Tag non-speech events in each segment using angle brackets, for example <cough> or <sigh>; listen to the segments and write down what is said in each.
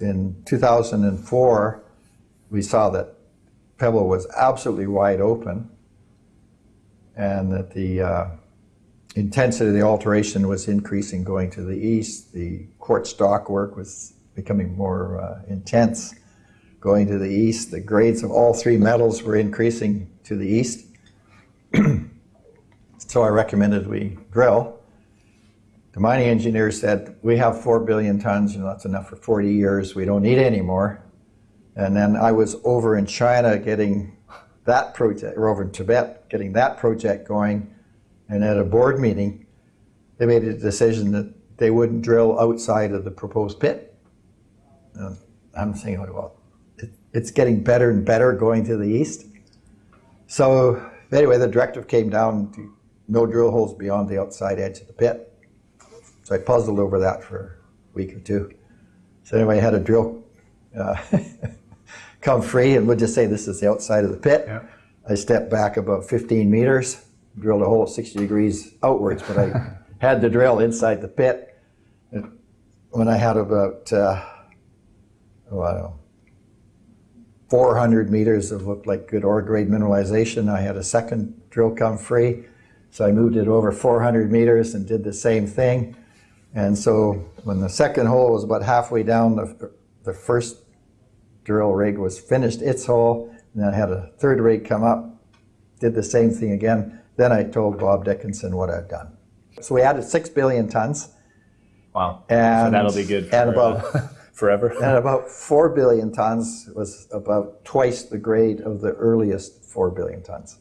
in 2004, we saw that Pebble was absolutely wide open and that the uh, intensity of the alteration was increasing going to the east. The quartz stock work was becoming more uh, intense going to the east. The grades of all three metals were increasing to the east. <clears throat> so I recommended we drill. The mining engineer said, we have four billion tons, you know, that's enough for 40 years, we don't need any more. And then I was over in China getting that project, or over in Tibet, getting that project going. And at a board meeting, they made a decision that they wouldn't drill outside of the proposed pit. And I'm saying, well, it, it's getting better and better going to the east. So anyway, the directive came down to no drill holes beyond the outside edge of the pit. So I puzzled over that for a week or two. So anyway, I had a drill uh, <laughs> come free, and we'll just say this is the outside of the pit. Yeah. I stepped back about 15 meters, drilled a hole 60 degrees outwards, but I <laughs> had the drill inside the pit. And when I had about, uh, oh, I don't know, 400 meters of looked like good ore grade mineralization, I had a second drill come free. So I moved it over 400 meters and did the same thing. And so when the second hole was about halfway down, the, the first drill rig was finished its hole, and then I had a third rig come up, did the same thing again. Then I told Bob Dickinson what I'd done. So we added six billion tons. Wow. And, so that'll be good for, and about, uh, <laughs> forever. <laughs> and about four billion tons was about twice the grade of the earliest four billion tons.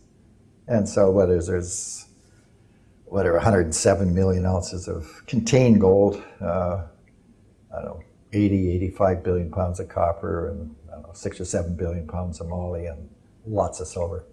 And so what is there's whatever 107 million ounces of contained gold, uh, I don't know, 80, 85 billion pounds of copper, and I don't know, six or seven billion pounds of moly, and lots of silver.